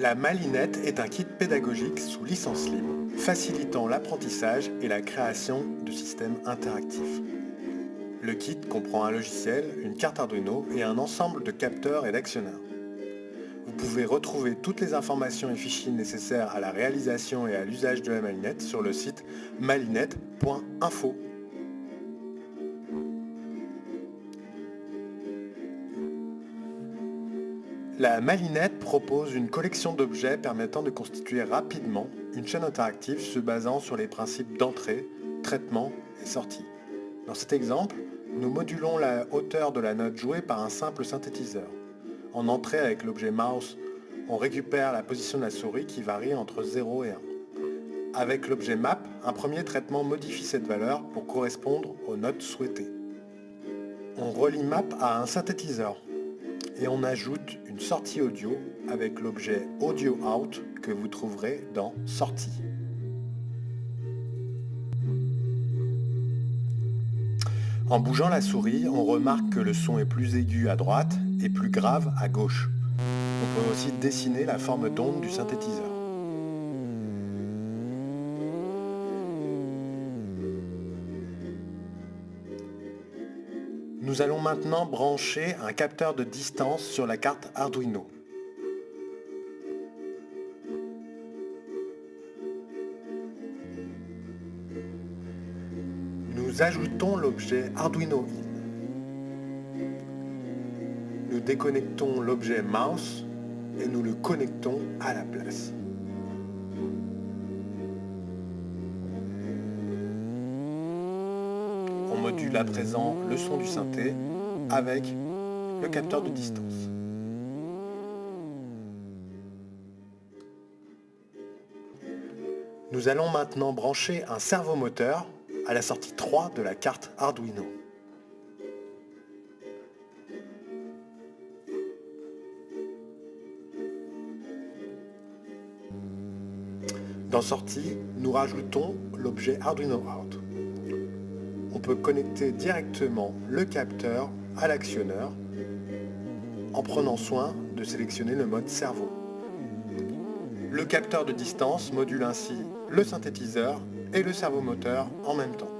La Malinette est un kit pédagogique sous licence libre, facilitant l'apprentissage et la création de systèmes interactifs. Le kit comprend un logiciel, une carte Arduino et un ensemble de capteurs et d'actionneurs. Vous pouvez retrouver toutes les informations et fichiers nécessaires à la réalisation et à l'usage de la malinette sur le site malinette.info. La Malinette propose une collection d'objets permettant de constituer rapidement une chaîne interactive se basant sur les principes d'entrée, traitement et sortie. Dans cet exemple, nous modulons la hauteur de la note jouée par un simple synthétiseur. En entrée avec l'objet mouse, on récupère la position de la souris qui varie entre 0 et 1. Avec l'objet map, un premier traitement modifie cette valeur pour correspondre aux notes souhaitées. On relie map à un synthétiseur et on ajoute une sortie audio avec l'objet Audio Out que vous trouverez dans Sortie. En bougeant la souris, on remarque que le son est plus aigu à droite et plus grave à gauche. On peut aussi dessiner la forme d'onde du synthétiseur. Nous allons maintenant brancher un capteur de distance sur la carte Arduino. Nous ajoutons l'objet Arduino In. Nous déconnectons l'objet Mouse et nous le connectons à la place. Module à présent le son du synthé avec le capteur de distance. Nous allons maintenant brancher un servomoteur à la sortie 3 de la carte Arduino. Dans Sortie, nous rajoutons l'objet Arduino Out. On peut connecter directement le capteur à l'actionneur en prenant soin de sélectionner le mode cerveau. Le capteur de distance module ainsi le synthétiseur et le servomoteur en même temps.